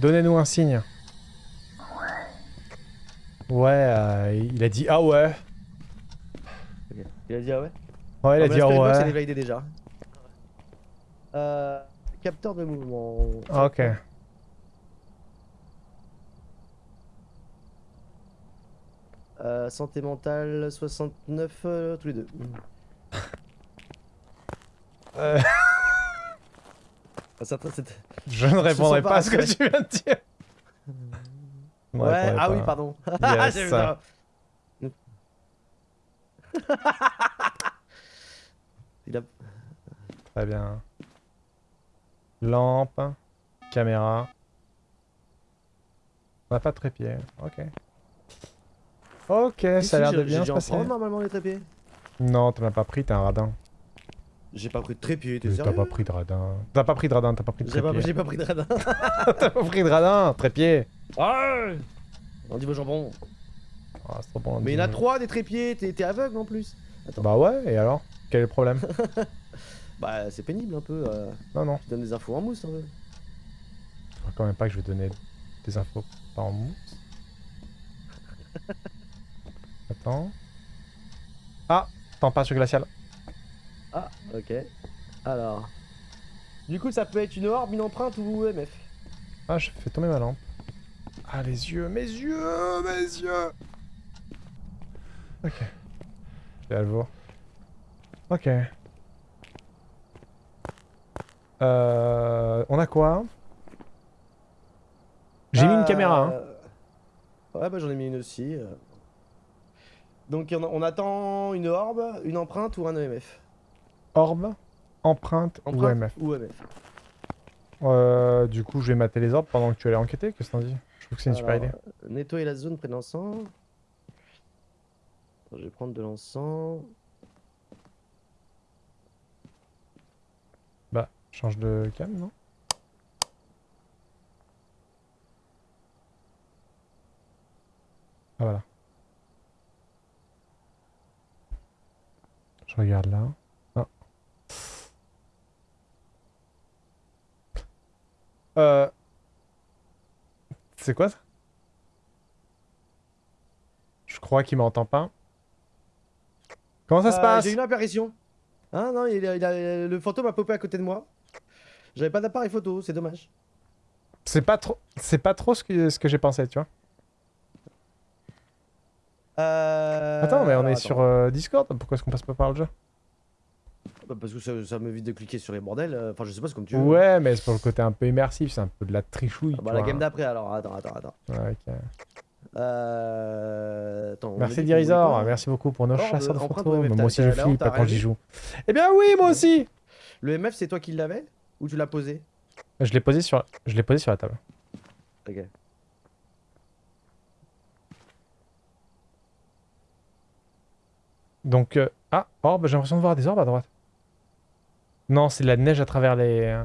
Donnez-nous un signe. Ouais, euh, il a dit ah ouais. Il a dit ah ouais Ouais, il a Ah, dit ah ouais. déjà. Euh, capteur de mouvement. Ah, Ok. Euh, santé mentale 69 euh, tous les deux. Euh, Ah, ça, c'était- je ne répondrai pas pas à ce que tu viens de dire. Ouais, ah oui, pas. pardon. Yes. J'ai vu ça. Il a... Très bien. Lampe. Caméra. On n'a pas de trépied. Ok. Ok, ça a l'air si, de bien se passer. prendre normalement les trépieds. Non, t'en as pas pris, t'es un radin. J'ai pas pris de trépied, t'es sérieux T'as pas pris de radin. T'as pas pris de radin, t'as pas pris de pas, trépied. j'ai pas pris de radin. T'as pas pris de radin, trépied. Ah On dit vos jambons. Ah, c'est trop bon, Mais il y en a trois des trépieds, t'es aveugle en plus. Attends. Bah ouais, et alors? Quel est le problème? Bah c'est pénible un peu. Euh, Non, non. tu donnes des infos en mousse un peu. Je crois quand même pas que je vais donner des infos par en mousse. Attends. Ah Température glaciale. Ah, ok. Alors. Du coup, ça peut être une orbe, une empreinte ou EMF. Ah, je fais tomber ma lampe. Ah, les yeux, mes yeux, mes yeux Ok. Je vais à le voir. Ok. Euh... On a quoi? J'ai mis une Euh, caméra, hein. Ouais, bah j'en ai mis une aussi. euh. Donc on, attend une orbe, une empreinte ou un EMF. Orbe, empreinte, ou Empreinte MF. ou EMF. Euh, du coup, je vais mater les orbes pendant que tu allais enquêter. Qu'est-ce que t'en dis? Je trouve que c'est une super idée. Nettoyer la zone près de l'encens. Je vais prendre de l'encens. Bah, change de cam, non? Ah, voilà. Regarde là. Ah. Euh... C'est quoi ça? Je crois qu'il m'entend pas. Comment ça se Euh, passe? J'ai une apparition. Hein, non, il a- il a- le fantôme a popé à côté de moi. J'avais pas d'appareil photo, c'est dommage. C'est pas trop, c'est pas trop ce que, ce que j'ai pensé, tu vois. Euh... Attends, mais on est attends. sur euh, Discord, pourquoi est-ce qu'on passe pas par le jeu? Bah, parce que ça, ça m'évite de cliquer sur les bordels. euh, Enfin, je sais pas, c'est comme tu veux. Ouais, mais c'est pour le côté un peu immersif, c'est un peu de la trichouille. Ah bah, la game d'après alors, attends, attends, attends. Ouais, ok. Euh... attends Merci Dirizor, merci beaucoup pour nos chasseurs de photos. moi aussi je flippe quand j'y joue. Eh bien oui, moi aussi Le MF, c'est toi qui l'avais Ou tu l'as posé? Je l'ai posé sur, je l'ai posé sur la table. Ok. Donc, euh, ah, orbe, j'ai l'impression de voir des orbes à droite. Non, c'est de la neige à travers les... euh.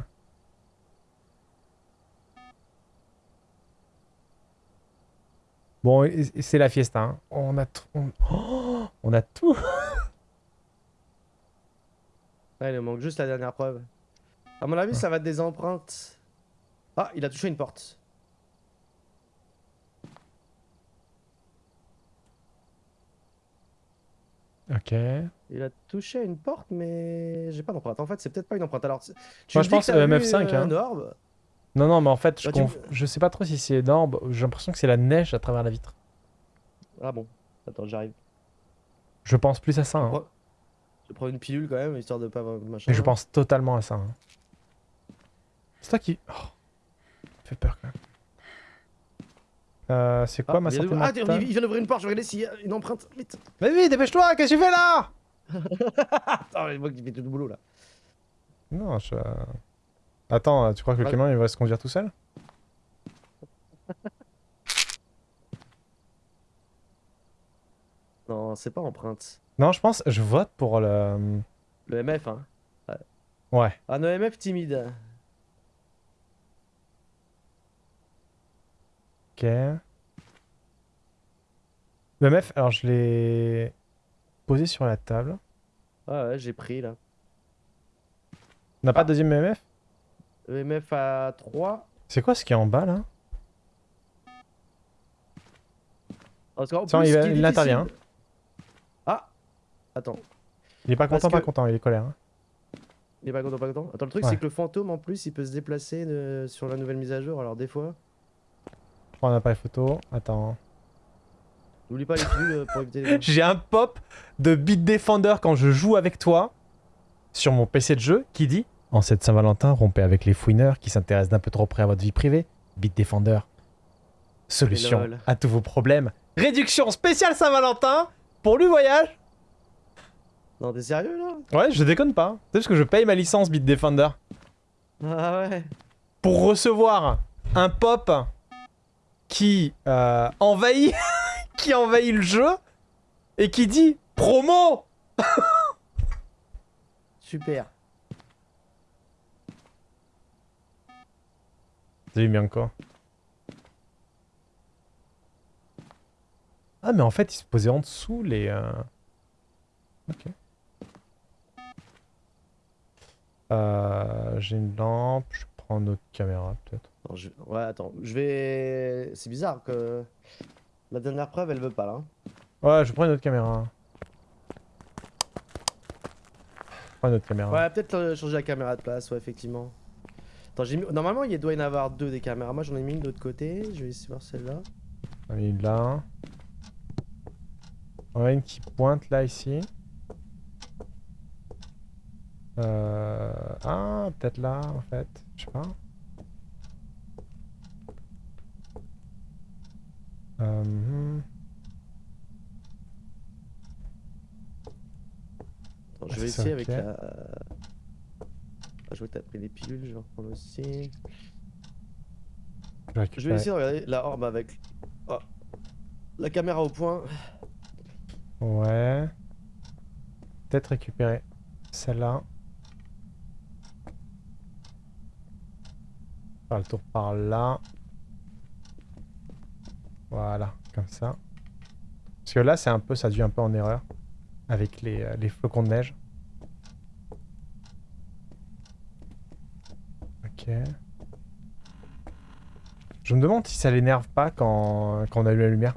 Bon, c'est la fiesta. hein. On a tout... On... Oh, on a tout Ouais, il nous manque juste la dernière preuve. À mon avis, ça va être des empreintes. Ah, il a touché une porte. Ok. Il a touché une porte, mais j'ai pas d'empreinte. En fait, c'est peut-être pas une empreinte. Alors, tu Moi, je pense vu, MF5, euh, hein. un orbe. Non, non, mais en fait, je, Bah, tu- conf- je sais pas trop si c'est d'orbe. J'ai l'impression que c'est la neige à travers la vitre. Ah bon. Attends, j'arrive. Je pense plus à ça. hein. Je vais prendre une pilule quand même, histoire de pas machin. Mais je pense totalement à ça. hein. C'est toi qui... Oh. Fait peur quand même. Euh, c'est quoi Ah, ma il vient santé d'ouvrir- ah, mentale il vient d'ouvrir une porte, je vais regarder s'il y a une empreinte. Vite. Vas-y, dépêche-toi, qu'est-ce que tu fais là? Attends, mais moi qui fais tout le boulot là. Non, je... Attends, tu crois que le camion il va se conduire tout seul? Non, c'est pas empreinte. Non, je pense, je vote pour le... Le MF, hein. Ouais. Un EMF timide. Ok. Le MF, alors je l'ai... posé sur la table. Ouais, ouais, j'ai pris là. On n'a pas de deuxième EMF EMF à 3. C'est quoi ce qui est en bas là? Parce qu'en plus, il il intervient. difficile- Ah Attends, Il est pas content, pas content, il est colère. hein. il est pas content, pas content. Attends, le truc Ouais. c'est que le fantôme en plus il peut se déplacer euh, sur la nouvelle mise à jour, alors des fois. Un appareil photo. Attends. N'oublie pas les pilules euh, pour éviter les. J'ai un pop de Beat Defender quand je joue avec toi sur mon PC de jeu qui dit En cette Saint-Valentin, rompez avec les fouineurs qui s'intéressent d'un peu trop près à votre vie privée. Beat Defender. Solution à tous vos problèmes. Réduction spéciale Saint-Valentin pour le voyage. Non, t'es sérieux là? Ouais, je déconne pas. C'est juste que je paye ma licence Beat Defender Ah ouais pour recevoir un pop qui euh, envahit qui envahit le jeu et qui dit promo Super. Salut Bianco. Ah mais en fait il se posait en dessous les... euh, Ok. Euh, J'ai une lampe, je prends notre caméra peut-être. Je... Ouais, attends, je vais. C'est bizarre que. La dernière preuve elle veut pas là. hein. Ouais, je prends une autre caméra. Je prends une autre caméra. Ouais, peut-être euh, changer la caméra de place, ouais, effectivement. Attends, j'ai mis... Normalement, il doit y en avoir deux des caméras. Moi, j'en ai mis une de l'autre côté. Je vais essayer de voir celle-là. On a une là. On a une qui pointe là ici. Euh... Ah, peut-être là en fait. Je sais pas. Euh. Attends, Ah, je vais c'est ça, essayer avec la. Ah, je vois que t'as pris les pilules, je vais en reprendre aussi. Je vais vais essayer de regarder la orbe avec. Oh. La caméra au point. Ouais. Peut-être récupérer celle-là. Le tour par là. Voilà, comme ça. Parce que là, c'est un peu, ça dû un peu en erreur avec les, euh, les flocons de neige. Ok. Je me demande si ça l'énerve pas quand, quand on allume la lumière.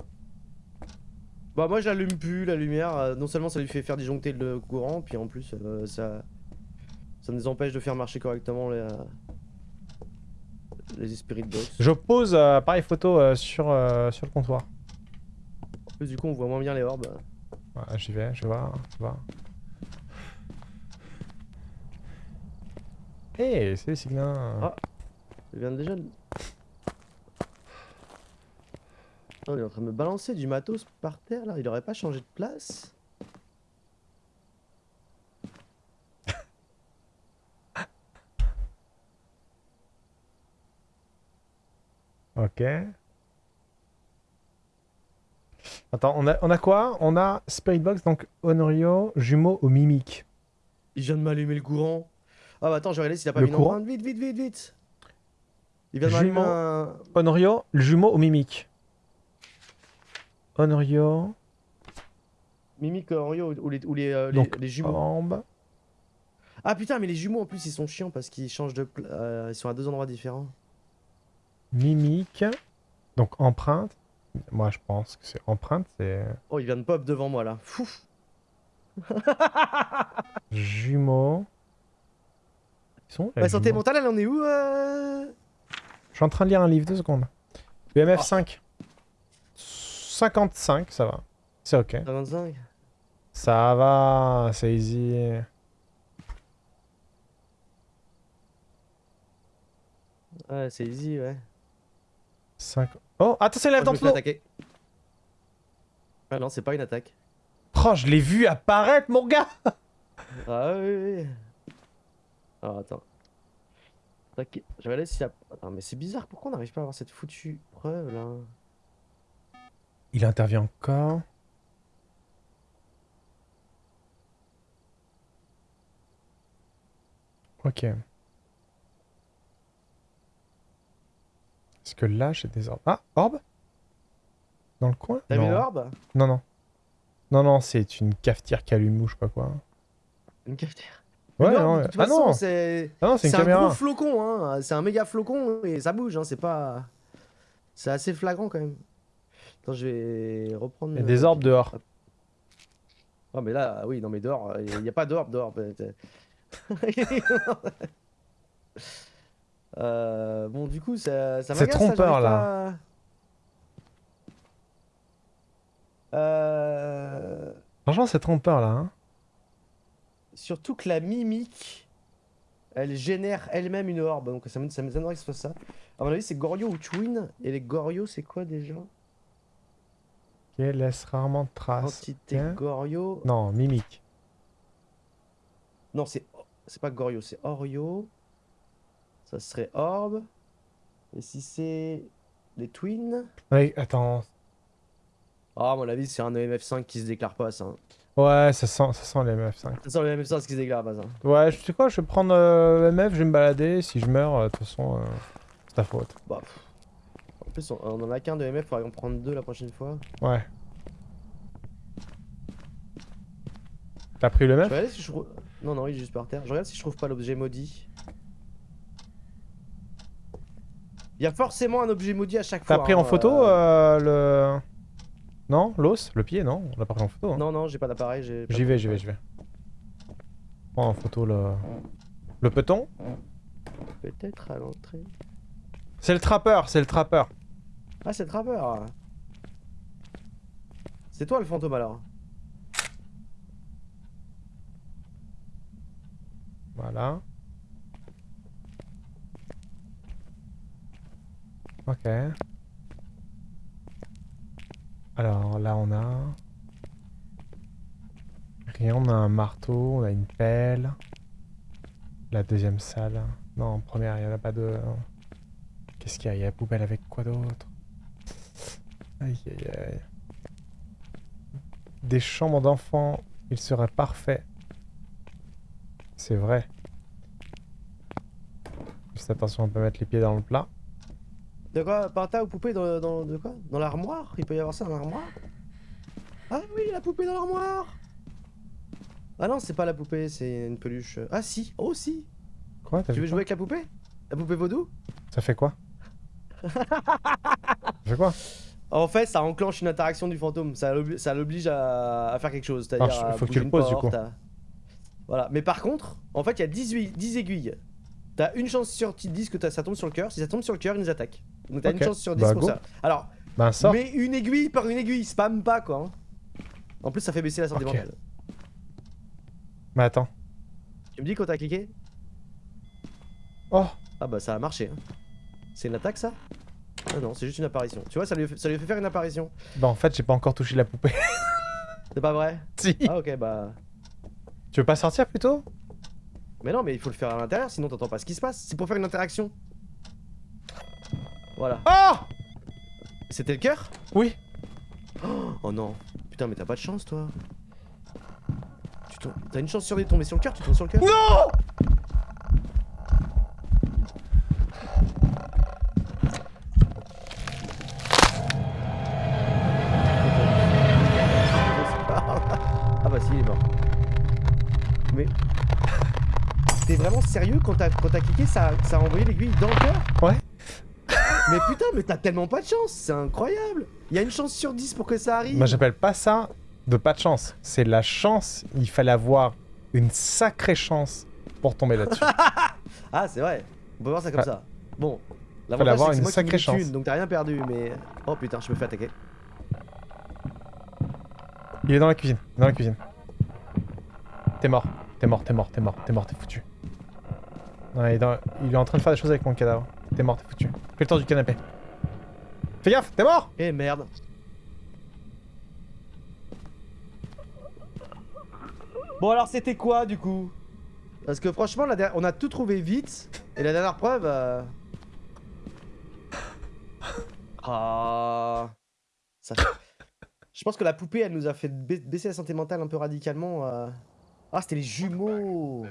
Bah, moi, j'allume plus la lumière. euh, Non seulement ça lui fait faire disjoncter le courant, puis en plus, euh, ça. Ça nous empêche de faire marcher correctement les. Les spirit box. Je pose euh, appareil photo euh, sur, euh, sur le comptoir. En plus, du coup, on voit moins bien les orbes. Ouais, J'y vais, je vais voir, je vais voir. Hey, c'est Siglin. Ah. Je viens déjà de... Oh, il est en train de me balancer du matos par terre là, il aurait pas changé de place Ok. Attends, on a, on a quoi? On a Spirit Box, donc Honorio, jumeau au mimique. Il vient de m'allumer le courant. Ah bah attends, je vais regarder s'il a pas Le mis courant? Vite, vite, vite, vite Il vient de m'allumer un... Honorio, le jumeau au mimique? Honorio, Mimic Oreo ou les, ou les, euh, les- donc les jumeaux. Ah putain, mais les jumeaux en plus ils sont chiants parce qu'ils changent de... euh, ils sont à deux endroits différents. Mimique. Donc empreinte. Moi je pense que c'est empreinte, c'est Oh, il vient de pop devant moi là. Fouf jumeau. Ils sont Ma santé jumeaux mentale, elle en est où euh Je suis en train de lire un livre, deux secondes. BMF 5. 55, ça va. C'est ok. 55 Ça va, c'est easy. Ouais, c'est easy, ouais. 5... Oh, attention, il Oh, dans le attaquer. Ah non, c'est pas une attaque. Oh, je l'ai vu apparaître, mon gars Ah oui, oui. Alors attends. Tac, Je vais aller s'il y a... Attends, mais c'est bizarre, pourquoi on n'arrive pas à avoir cette foutue preuve là? Il intervient encore. Ok. Est-ce que là, j'ai des orbes? Ah, orbe? Dans le coin? T'as non. vu l'orbe? Non, non. Non, non, c'est une cafetière qui allume ou je sais pas quoi. Une cafetière? Ouais, Non, ah façon, non, c'est ah non c'est une c'est un gros flocon, hein. C'est un méga flocon et ça bouge, hein. C'est pas. C'est assez flagrant quand même. Attends, je vais reprendre. Il y a des orbes dehors. Ah, mais là, oui, non, mais dehors, il n'y a pas d'orbe dehors. Euh, bon, du coup, ça, ça C'est ça, trompeur, là. pas Euh, Franchement, c'est trompeur là. Hein. Surtout que la mimique, elle génère elle-même une orbe. Donc ça m'é- ça m'étonnerait que ce soit ça. À mon avis, c'est Goryo ou Twin. Et les Goryo, c'est quoi déjà? Ok, laisse rarement de traces. Entité. Goryo. Non, mimique. Non, c'est c'est pas Goryo, c'est Oryo. Ça serait Orbe. Et si c'est les Twins? Ouais, attends. Ah, à mon avis, c'est un EMF5 qui se déclare pas, ça. hein. Ouais, ça sent, ça sent les MF5. Ça sent le EMF5 qui se déclare pas, ça. Ouais, je sais quoi, je vais prendre euh, MF, je vais me balader. Si je meurs, euh, de toute façon, euh, c'est ta faute. Bah, pff. En plus, on, on en a qu'un de EMF, faudrait en prendre deux la prochaine fois. Ouais. T'as pris le MF si je. Non, non, il est juste par terre. Je regarde si je trouve pas l'objet maudit. Il y a forcément un objet maudit à chaque fois. T'as pris en hein, photo euh, euh, le. Non L'os Le pied Non On l'a pas pris en photo. hein. Non, non, j'ai pas d'appareil. J'y vais, j'y vais, j'y vais. Prends en photo le. Le peton Peut-être à l'entrée. C'est le trappeur, c'est le trappeur. Ah, c'est le trappeur. C'est toi le fantôme alors. Voilà. Ok. Alors là on a... Rien, on a un marteau, on a une pelle. La deuxième salle. Non, première, il n'y en a pas de... Qu'est-ce qu'il y a? Il y a poubelle avec quoi d'autre? Aïe aïe aïe. Des chambres d'enfants, il serait parfait. C'est vrai. Juste attention, on peut mettre les pieds dans le plat. De quoi Parta ou poupée dans, dans- de quoi? Dans l'armoire? Il peut y avoir ça dans l'armoire? Ah oui, la poupée dans l'armoire Ah non, c'est pas la poupée, c'est une peluche. Ah si, oh si Quoi Tu veux jouer avec la poupée? La poupée vaudou? Ça fait quoi? Ça fait quoi? En fait, ça enclenche une interaction du fantôme. Ça l'obli- ça l'oblige à, à faire quelque chose. C'est-à-dire. Alors, à faut que tu le poses, du coup. Voilà. Mais par contre, en fait, il y a 18 10 aiguilles. T'as une chance sur 10 que ça tombe sur le cœur. Si ça tombe sur le cœur, il nous attaque. Donc t'as une chance sur 10 Bah, pour go. ça. Alors, mais une aiguille par une aiguille, spam pas quoi. hein. En plus, ça fait baisser la santé Ok. mentale. Mais attends. Tu me dis quand t'as cliqué? Oh Ah bah ça a marché. hein. C'est une attaque ça? Ah non, c'est juste une apparition. Tu vois, ça lui, fait- ça lui fait faire une apparition. Bah en fait, j'ai pas encore touché la poupée. C'est pas vrai? Si Ah ok, bah. Tu veux pas sortir plutôt? Mais non, mais il faut le faire à l'intérieur, sinon t'entends pas ce qui se passe. C'est pour faire une interaction. Voilà. Oh C'était le cœur? Oui Oh non. Putain, mais t'as pas de chance, toi. T'as une chance sur de tomber sur le cœur, tu tombes sur le cœur Non Ah bah si, il est mort. Mais... T'es vraiment sérieux quand t'as quand t'as cliqué, ça, ça a envoyé l'aiguille dans le cœur? Ouais. Mais putain, mais t'as tellement pas de chance, c'est incroyable Il y a une chance sur 10 pour que ça arrive Moi j'appelle pas ça de pas de chance. C'est la chance. Il fallait avoir une sacrée chance pour tomber là-dessus. Ah, c'est vrai. On peut voir ça comme Ah. ça. Bon. Fallait L'avantage, avoir une moi sacrée une chance. donc t'as rien perdu, mais... Oh putain, je me fais attaquer. Il est dans la cuisine. Dans la cuisine. T'es mort. T'es mort, t'es mort, t'es mort, t'es mort, t'es foutu. Ouais, il, est dans- il est en train de faire des choses avec mon cadavre. T'es mort, t'es foutu. Fais le tour du canapé. Fais gaffe, t'es mort Eh merde. Bon alors c'était quoi du coup? Parce que franchement la on a tout trouvé vite et la dernière preuve euh, Ah ça... Je pense que la poupée elle nous a fait ba- baisser la santé mentale un peu radicalement euh. Ah c'était les jumeaux